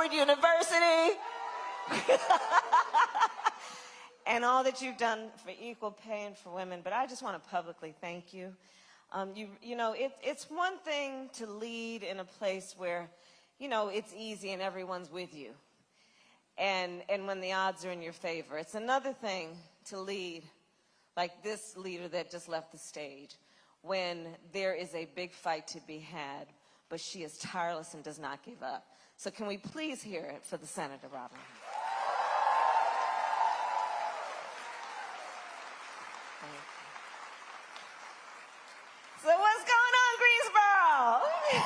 Howard University. and all that you've done for equal pay and for women. But I just want to publicly thank you. Um, you, you know, it, it's one thing to lead in a place where, you know, it's easy and everyone's with you. And, and when the odds are in your favor. It's another thing to lead like this leader that just left the stage when there is a big fight to be had, but she is tireless and does not give up. So can we please hear it for the Senator Robin? So what's going on, Greensboro?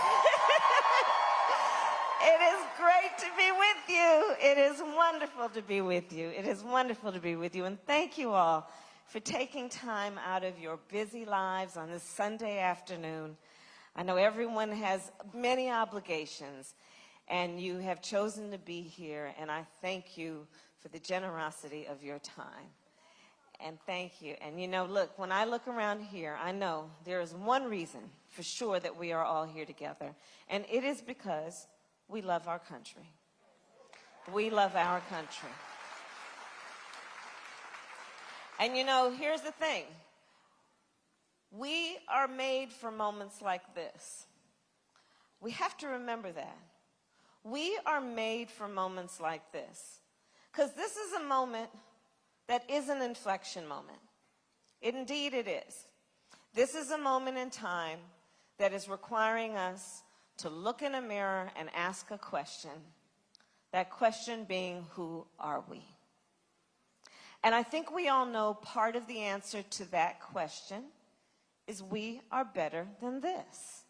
it is great to be with you. It is wonderful to be with you. It is wonderful to be with you. And thank you all for taking time out of your busy lives on this Sunday afternoon. I know everyone has many obligations, and you have chosen to be here, and I thank you for the generosity of your time. And thank you. And you know, look, when I look around here, I know there is one reason for sure that we are all here together, and it is because we love our country. We love our country. And you know, here's the thing. We are made for moments like this. We have to remember that. We are made for moments like this. Because this is a moment that is an inflection moment. Indeed it is. This is a moment in time that is requiring us to look in a mirror and ask a question. That question being, who are we? And I think we all know part of the answer to that question is we are better than this.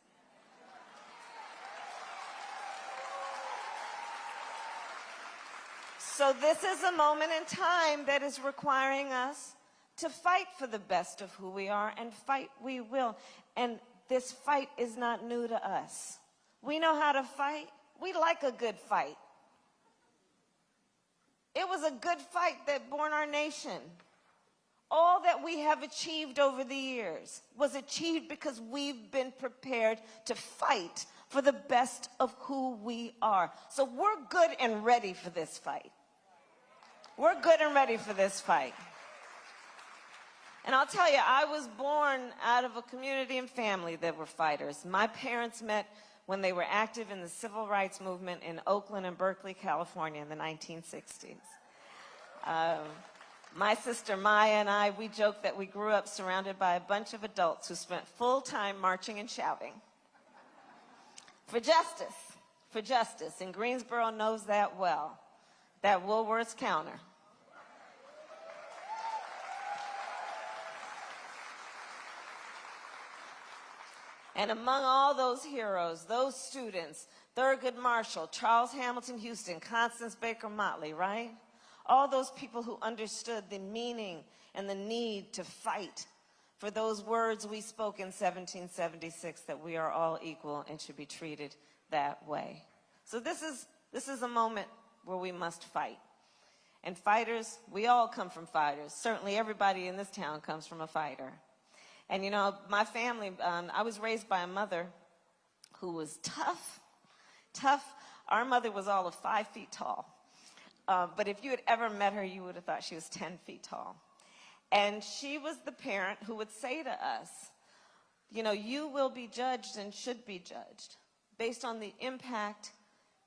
So this is a moment in time that is requiring us to fight for the best of who we are, and fight we will. And this fight is not new to us. We know how to fight. We like a good fight. It was a good fight that born our nation. All that we have achieved over the years was achieved because we've been prepared to fight for the best of who we are. So we're good and ready for this fight. We're good and ready for this fight. And I'll tell you, I was born out of a community and family that were fighters. My parents met when they were active in the civil rights movement in Oakland and Berkeley, California in the 1960s. Um, my sister Maya and I, we joke that we grew up surrounded by a bunch of adults who spent full time marching and shouting. For justice, for justice, and Greensboro knows that well, that Woolworth's counter. And among all those heroes, those students, Thurgood Marshall, Charles Hamilton Houston, Constance Baker Motley, right? All those people who understood the meaning and the need to fight for those words we spoke in 1776 that we are all equal and should be treated that way. So this is, this is a moment where we must fight. And fighters, we all come from fighters. Certainly everybody in this town comes from a fighter. And you know, my family, um, I was raised by a mother who was tough, tough. Our mother was all of five feet tall. Uh, but if you had ever met her, you would have thought she was 10 feet tall. And she was the parent who would say to us, you know, you will be judged and should be judged based on the impact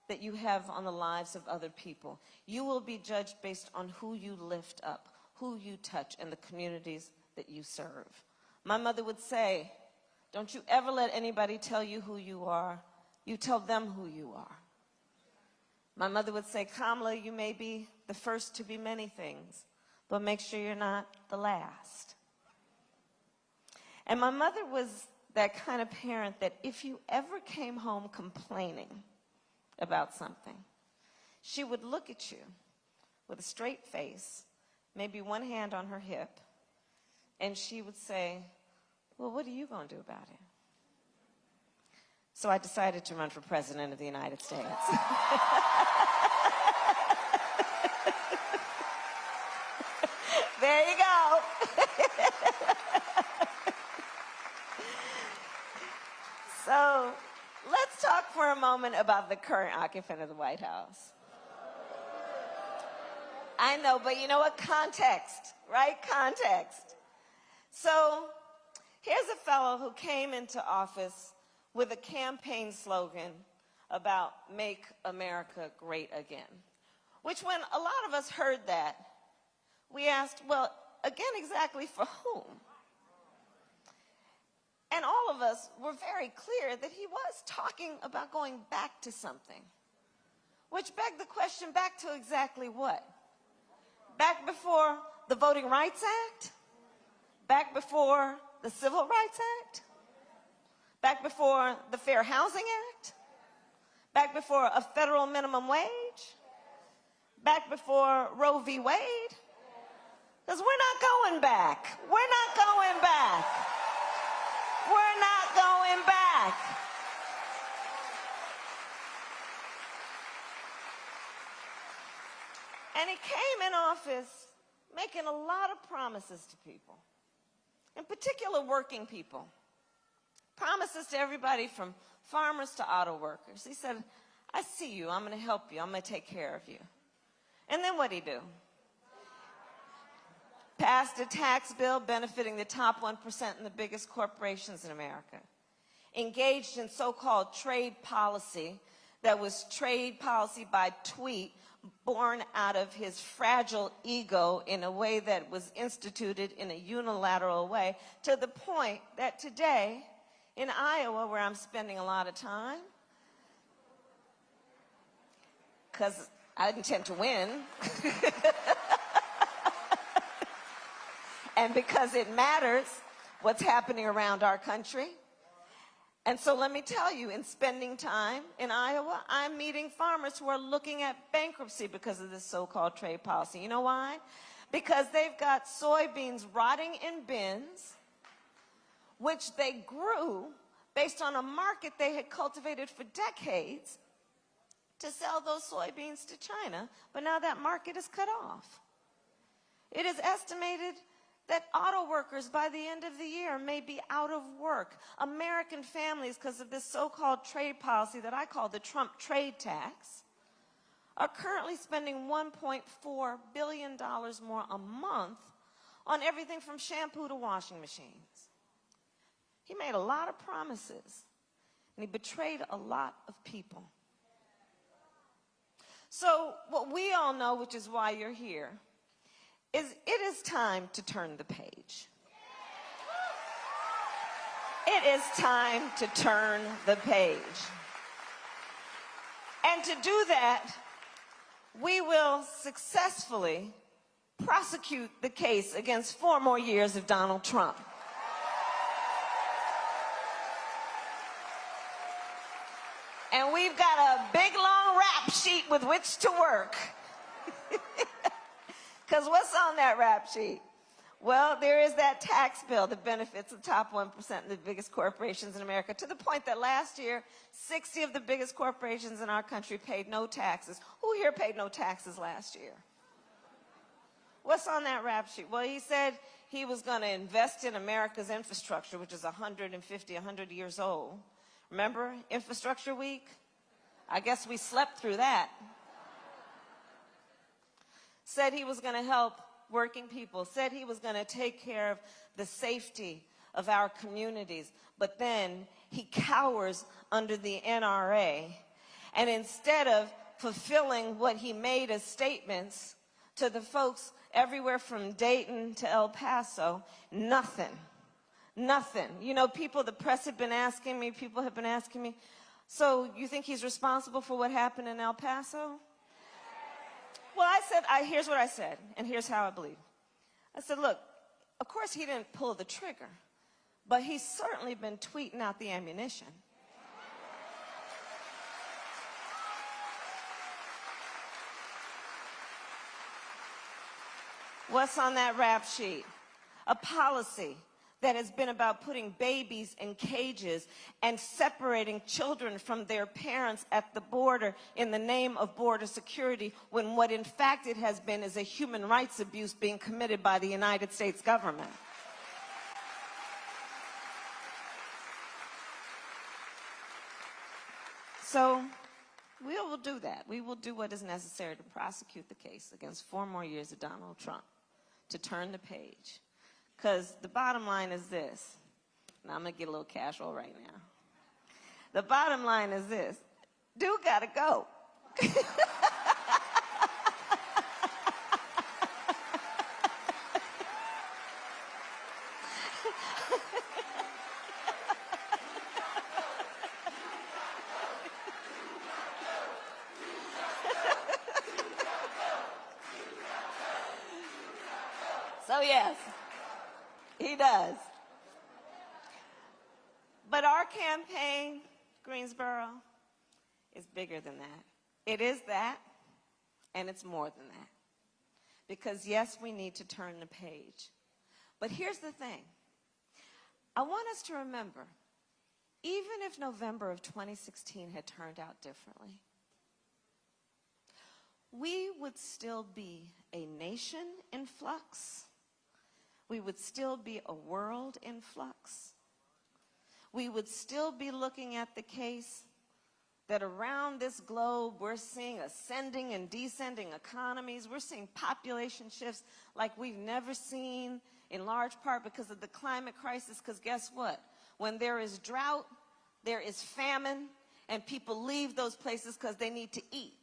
that you have on the lives of other people. You will be judged based on who you lift up, who you touch, and the communities that you serve. My mother would say, don't you ever let anybody tell you who you are. You tell them who you are. My mother would say, Kamala, you may be the first to be many things, but make sure you're not the last. And my mother was that kind of parent that if you ever came home complaining about something, she would look at you with a straight face, maybe one hand on her hip, and she would say, well, what are you going to do about it? So I decided to run for president of the United States. there you go. so let's talk for a moment about the current occupant of the White House. I know, but you know what? Context, right? Context. So here's a fellow who came into office with a campaign slogan about Make America Great Again, which when a lot of us heard that, we asked, well, again, exactly for whom? And all of us were very clear that he was talking about going back to something, which begged the question back to exactly what? Back before the Voting Rights Act? Back before the Civil Rights Act? Back before the Fair Housing Act? Back before a federal minimum wage? Back before Roe v. Wade? Because we're not going back. We're not going back. We're not going back. And he came in office making a lot of promises to people, in particular working people. Promises to everybody from farmers to auto workers. He said, I see you, I'm going to help you, I'm to take care of you. And then what'd he do? Passed a tax bill benefiting the top 1% and the biggest corporations in America. Engaged in so-called trade policy that was trade policy by tweet born out of his fragile ego in a way that was instituted in a unilateral way to the point that today in Iowa, where I'm spending a lot of time, because I intend to win, and because it matters what's happening around our country. And so let me tell you, in spending time in Iowa, I'm meeting farmers who are looking at bankruptcy because of this so-called trade policy. You know why? Because they've got soybeans rotting in bins which they grew based on a market they had cultivated for decades to sell those soybeans to China, but now that market is cut off. It is estimated that auto workers by the end of the year may be out of work. American families, because of this so-called trade policy that I call the Trump trade tax, are currently spending $1.4 billion more a month on everything from shampoo to washing machines. He made a lot of promises, and he betrayed a lot of people. So what we all know, which is why you're here, is it is time to turn the page. It is time to turn the page. And to do that, we will successfully prosecute the case against four more years of Donald Trump. And we've got a big long rap sheet with which to work. Because what's on that rap sheet? Well, there is that tax bill that benefits the top 1% of the biggest corporations in America to the point that last year, 60 of the biggest corporations in our country paid no taxes. Who here paid no taxes last year? What's on that rap sheet? Well, he said he was going to invest in America's infrastructure, which is 150, 100 years old. Remember Infrastructure Week? I guess we slept through that. Said he was going to help working people, said he was going to take care of the safety of our communities, but then he cowers under the NRA. And instead of fulfilling what he made as statements to the folks everywhere from Dayton to El Paso, nothing. Nothing. You know, people, the press have been asking me, people have been asking me, so you think he's responsible for what happened in El Paso? Well, I said, I, here's what I said, and here's how I believe. I said, look, of course he didn't pull the trigger, but he's certainly been tweeting out the ammunition. What's on that rap sheet? A policy that has been about putting babies in cages and separating children from their parents at the border in the name of border security when what in fact it has been is a human rights abuse being committed by the United States government. So We will do that. We will do what is necessary to prosecute the case against four more years of Donald Trump to turn the page. Because the bottom line is this. Now I'm going to get a little casual right now. The bottom line is this. Dude got to go. So yes, he does. But our campaign, Greensboro, is bigger than that. It is that, and it's more than that. Because yes, we need to turn the page. But here's the thing. I want us to remember, even if November of 2016 had turned out differently, we would still be a nation in flux. We would still be a world in flux. We would still be looking at the case that around this globe we're seeing ascending and descending economies. We're seeing population shifts like we've never seen, in large part because of the climate crisis. Because guess what? When there is drought, there is famine, and people leave those places because they need to eat.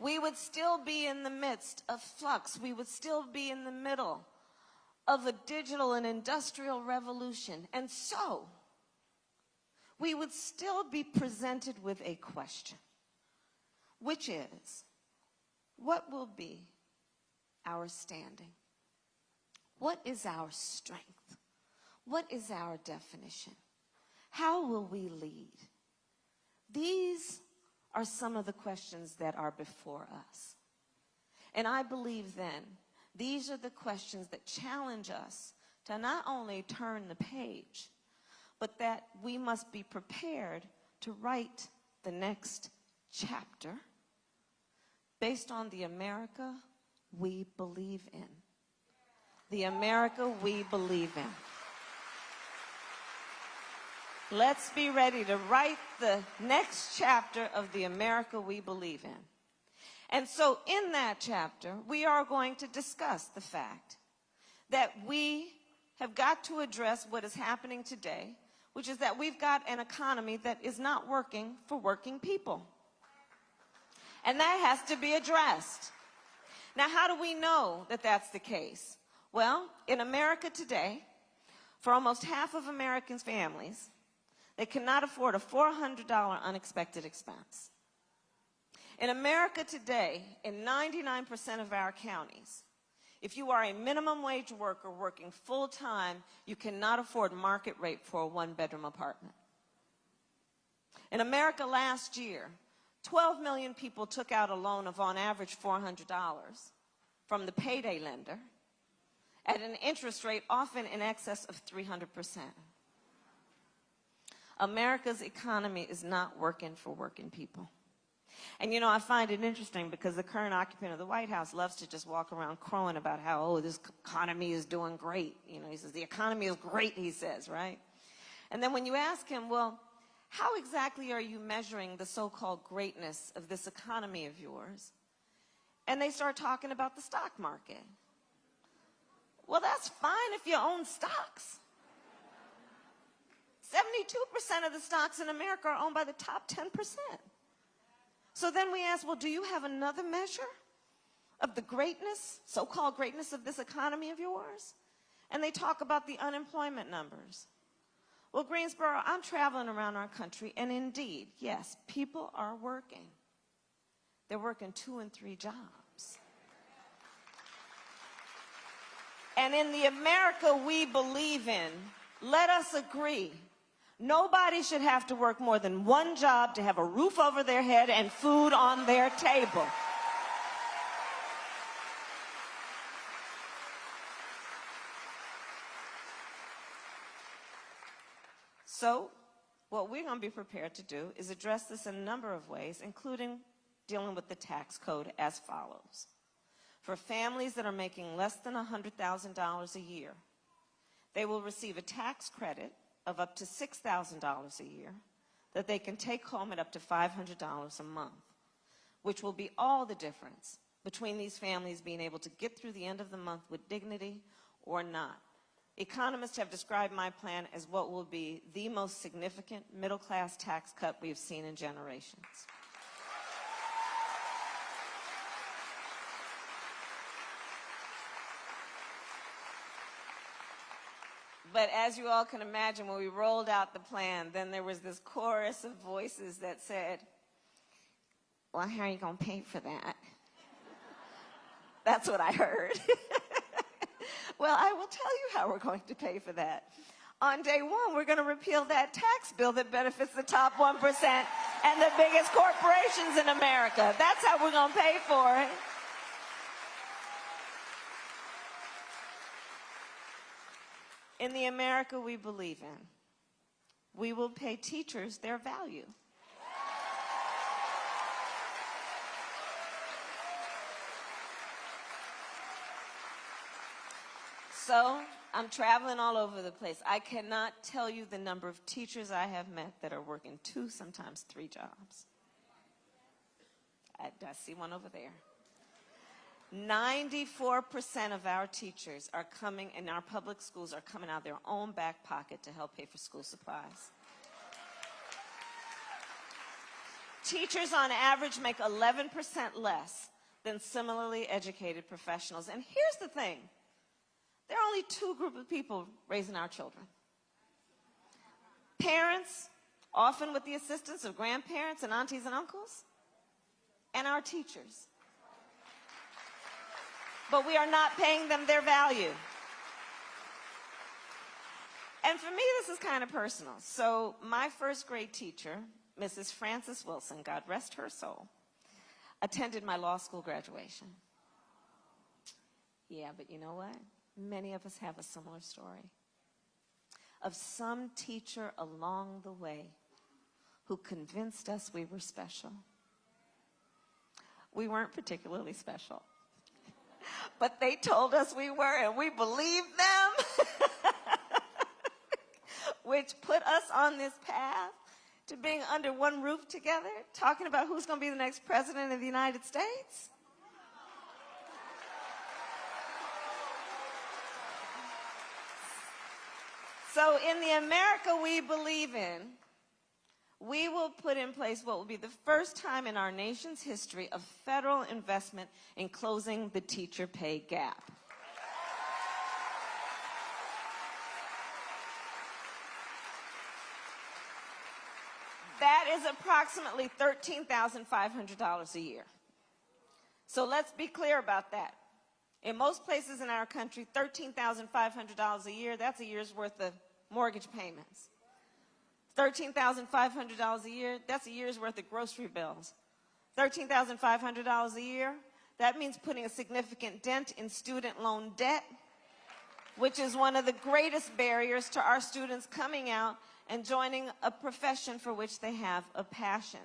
We would still be in the midst of flux. We would still be in the middle of a digital and industrial revolution. And so, we would still be presented with a question, which is, what will be our standing? What is our strength? What is our definition? How will we lead? These are some of the questions that are before us. And I believe then, these are the questions that challenge us to not only turn the page, but that we must be prepared to write the next chapter based on the America we believe in. The America we believe in. Let's be ready to write the next chapter of the America we believe in. And so in that chapter, we are going to discuss the fact that we have got to address what is happening today, which is that we've got an economy that is not working for working people. And that has to be addressed. Now, how do we know that that's the case? Well, in America today, for almost half of Americans' families, they cannot afford a $400 unexpected expense. In America today, in 99% of our counties, if you are a minimum wage worker working full time, you cannot afford market rate for a one bedroom apartment. In America last year, 12 million people took out a loan of on average $400 from the payday lender at an interest rate often in excess of 300 percent. America's economy is not working for working people. And you know, I find it interesting because the current occupant of the White House loves to just walk around crowing about how, oh, this economy is doing great. You know, he says, the economy is great, he says, right? And then when you ask him, well, how exactly are you measuring the so-called greatness of this economy of yours? And they start talking about the stock market. Well, that's fine if you own stocks. 72% of the stocks in America are owned by the top 10%. So then we ask, well, do you have another measure of the greatness, so-called greatness of this economy of yours? And they talk about the unemployment numbers. Well, Greensboro, I'm traveling around our country, and indeed, yes, people are working. They're working two and three jobs. And in the America we believe in, let us agree Nobody should have to work more than one job to have a roof over their head and food on their table. So, what we're going to be prepared to do is address this in a number of ways, including dealing with the tax code as follows. For families that are making less than $100,000 a year, they will receive a tax credit of up to $6,000 a year that they can take home at up to $500 a month, which will be all the difference between these families being able to get through the end of the month with dignity or not. Economists have described my plan as what will be the most significant middle class tax cut we've seen in generations. But as you all can imagine, when we rolled out the plan, then there was this chorus of voices that said, Well, how are you going to pay for that? That's what I heard. well, I will tell you how we're going to pay for that. On day one, we're going to repeal that tax bill that benefits the top 1% and the biggest corporations in America. That's how we're going to pay for it. In the America we believe in, we will pay teachers their value. So I'm traveling all over the place. I cannot tell you the number of teachers I have met that are working two, sometimes three jobs. I, I see one over there. 94% of our teachers are coming, in our public schools, are coming out of their own back pocket to help pay for school supplies. Teachers on average make 11% less than similarly educated professionals. And here's the thing. There are only two groups of people raising our children. Parents, often with the assistance of grandparents and aunties and uncles, and our teachers but we are not paying them their value. And for me, this is kind of personal. So my first grade teacher, Mrs. Frances Wilson, God rest her soul, attended my law school graduation. Yeah, but you know what? Many of us have a similar story of some teacher along the way who convinced us we were special. We weren't particularly special but they told us we were, and we believed them, which put us on this path to being under one roof together, talking about who's going to be the next president of the United States. So, in the America we believe in, we will put in place what will be the first time in our nation's history of federal investment in closing the teacher pay gap. That is approximately $13,500 a year. So let's be clear about that. In most places in our country, $13,500 a year, that's a year's worth of mortgage payments. $13,500 a year, that's a year's worth of grocery bills. $13,500 a year, that means putting a significant dent in student loan debt, which is one of the greatest barriers to our students coming out and joining a profession for which they have a passion.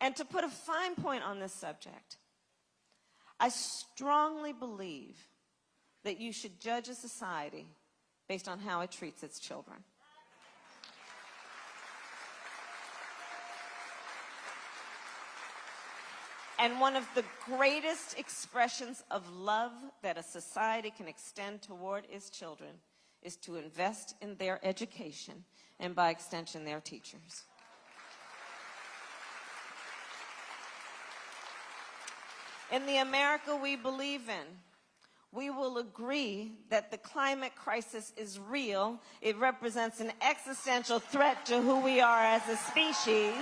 And to put a fine point on this subject, I strongly believe that you should judge a society based on how it treats its children. And one of the greatest expressions of love that a society can extend toward its children is to invest in their education and by extension their teachers. In the America we believe in, we will agree that the climate crisis is real. It represents an existential threat to who we are as a species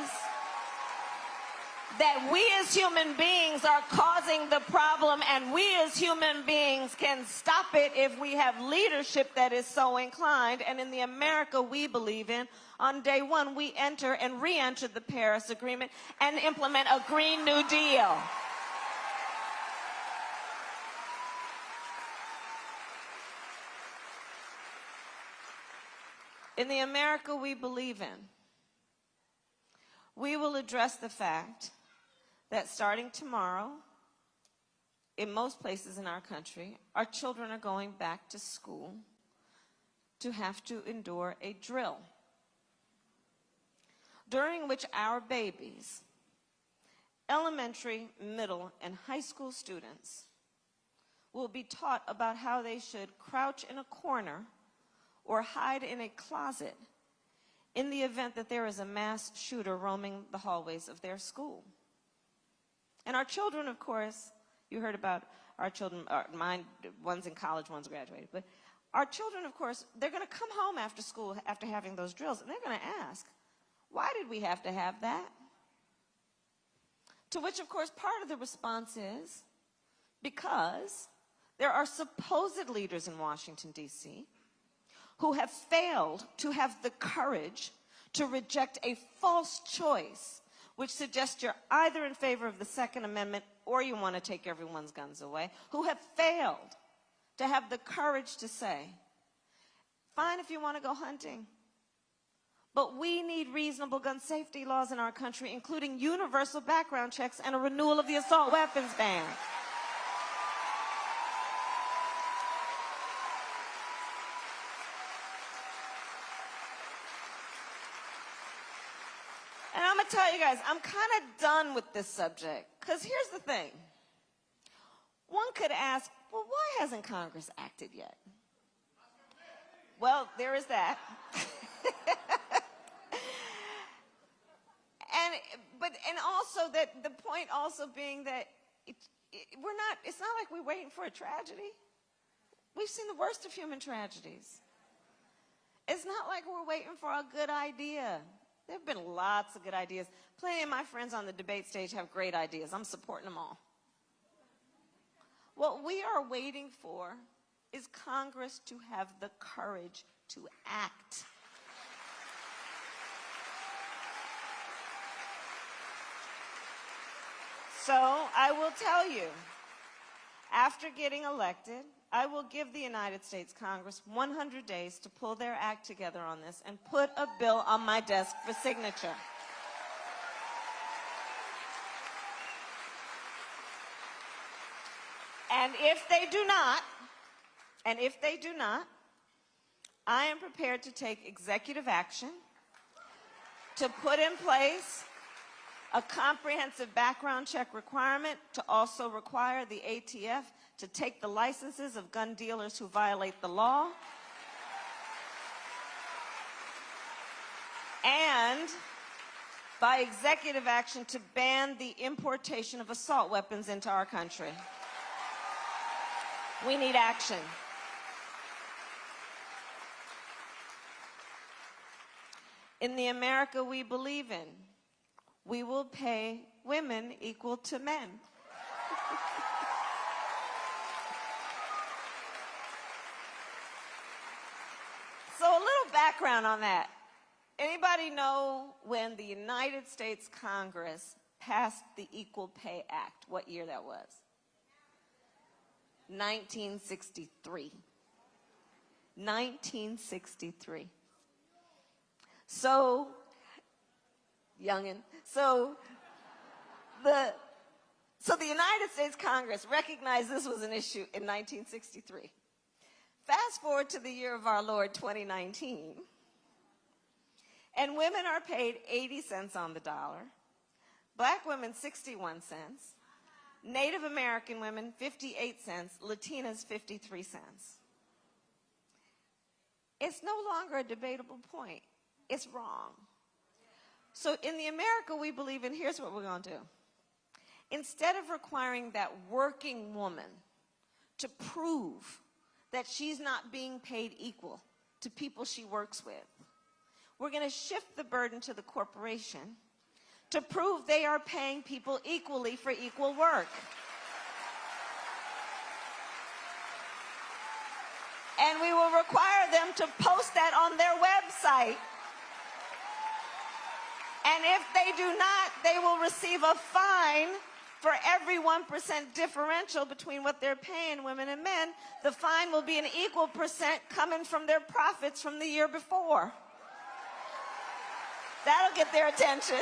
that we as human beings are causing the problem and we as human beings can stop it if we have leadership that is so inclined. And in the America we believe in, on day one, we enter and re-enter the Paris Agreement and implement a Green New Deal. In the America we believe in, we will address the fact that starting tomorrow, in most places in our country, our children are going back to school to have to endure a drill. during which our babies, elementary, middle, and high school students, will be taught about how they should crouch in a corner or hide in a closet in the event that there is a mass shooter roaming the hallways of their school. And our children, of course, you heard about our children, uh, mine, one's in college, one's graduated, but our children, of course, they're going to come home after school after having those drills, and they're going to ask, why did we have to have that? To which, of course, part of the response is because there are supposed leaders in Washington, D.C., who have failed to have the courage to reject a false choice which suggests you're either in favor of the Second Amendment or you want to take everyone's guns away, who have failed to have the courage to say, fine if you want to go hunting, but we need reasonable gun safety laws in our country, including universal background checks and a renewal of the assault weapons ban. And I'm going to tell you guys, I'm kind of done with this subject. Because here's the thing. One could ask, well, why hasn't Congress acted yet? Well, there is that. and but and also that the point also being that it, it, we're not it's not like we're waiting for a tragedy we've seen the worst of human tragedies it's not like we're waiting for a good idea there have been lots of good ideas. Plenty of my friends on the debate stage have great ideas. I'm supporting them all. What we are waiting for is congress to have the courage to act. So I will tell you, after getting elected, I will give the United States Congress 100 days to pull their act together on this and put a bill on my desk for signature. And if they do not, and if they do not, I am prepared to take executive action to put in place a comprehensive background check requirement to also require the ATF to take the licenses of gun dealers who violate the law. And by executive action to ban the importation of assault weapons into our country. We need action. In the America we believe in, we will pay women equal to men. so a little background on that. Anybody know when the United States Congress passed the Equal Pay Act, what year that was? 1963. 1963. So youngin. So the so the United States Congress recognized this was an issue in 1963. Fast forward to the year of our Lord 2019, and women are paid 80 cents on the dollar, black women 61 cents, Native American women 58 cents, Latinas 53 cents. It's no longer a debatable point. It's wrong. So in the America we believe in, here's what we're going to do. Instead of requiring that working woman to prove that she's not being paid equal to people she works with, we're going to shift the burden to the corporation to prove they are paying people equally for equal work. And we will require them to post that on their website and if they do not, they will receive a fine for every 1% differential between what they're paying women and men. The fine will be an equal percent coming from their profits from the year before. That'll get their attention.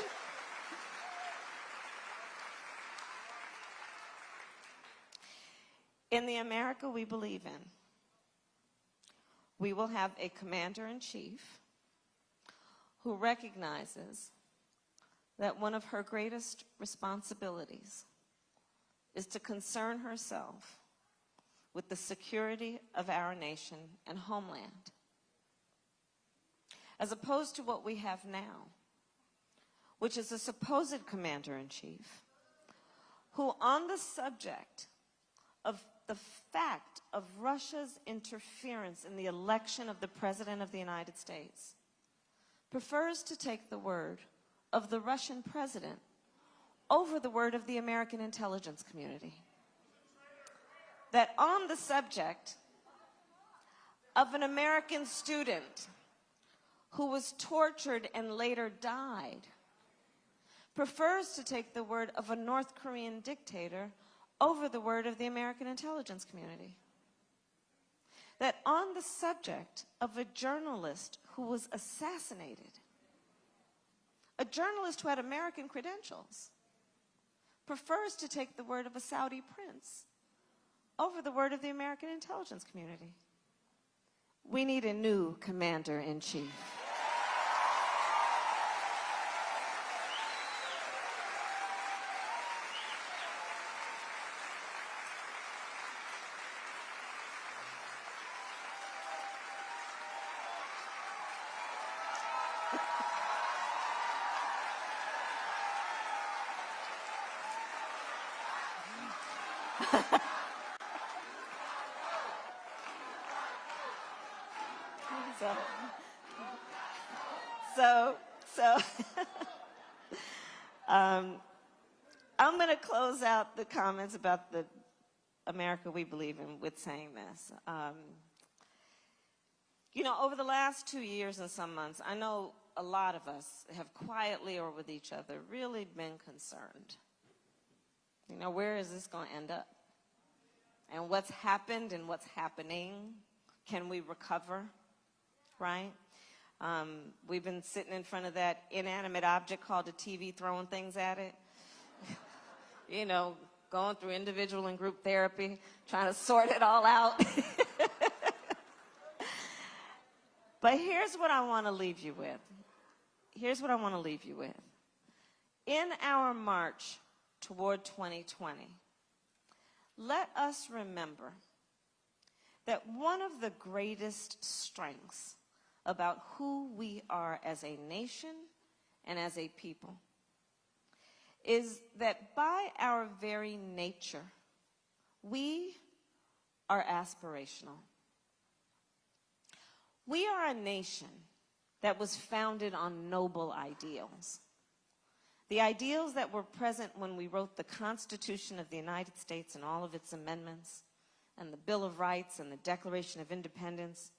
In the America we believe in, we will have a commander in chief who recognizes that one of her greatest responsibilities is to concern herself with the security of our nation and homeland, as opposed to what we have now, which is a supposed commander-in-chief who on the subject of the fact of Russia's interference in the election of the President of the United States prefers to take the word of the Russian president over the word of the American intelligence community. That on the subject of an American student who was tortured and later died, prefers to take the word of a North Korean dictator over the word of the American intelligence community. That on the subject of a journalist who was assassinated, a journalist who had American credentials, prefers to take the word of a Saudi prince over the word of the American intelligence community. We need a new commander-in-chief. so, so, so um, I'm going to close out the comments about the America we believe in with saying this. Um, you know, over the last two years and some months, I know a lot of us have quietly or with each other really been concerned. You know, where is this going to end up? And what's happened and what's happening, can we recover? right? Um, we've been sitting in front of that inanimate object called a TV, throwing things at it. you know, going through individual and group therapy, trying to sort it all out. but here's what I want to leave you with. Here's what I want to leave you with. In our march toward 2020, let us remember that one of the greatest strengths about who we are as a nation and as a people is that by our very nature, we are aspirational. We are a nation that was founded on noble ideals. The ideals that were present when we wrote the Constitution of the United States and all of its amendments, and the Bill of Rights and the Declaration of Independence,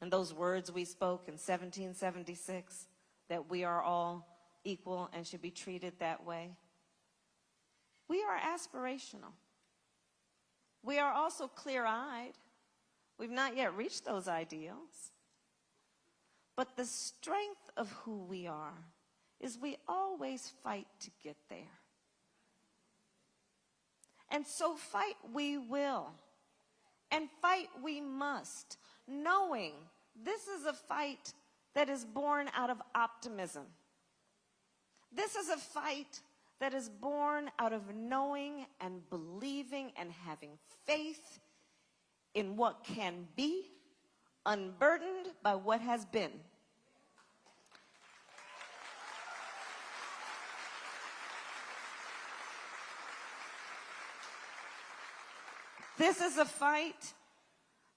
and those words we spoke in 1776, that we are all equal and should be treated that way. We are aspirational. We are also clear-eyed. We've not yet reached those ideals. But the strength of who we are is we always fight to get there. And so fight we will. And fight we must, knowing this is a fight that is born out of optimism. This is a fight that is born out of knowing and believing and having faith in what can be, unburdened by what has been. This is a fight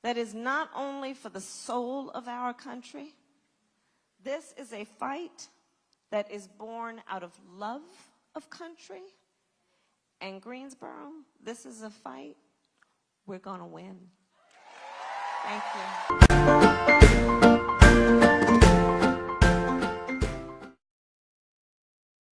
that is not only for the soul of our country, this is a fight that is born out of love of country. And Greensboro, this is a fight we're going to win. Thank you.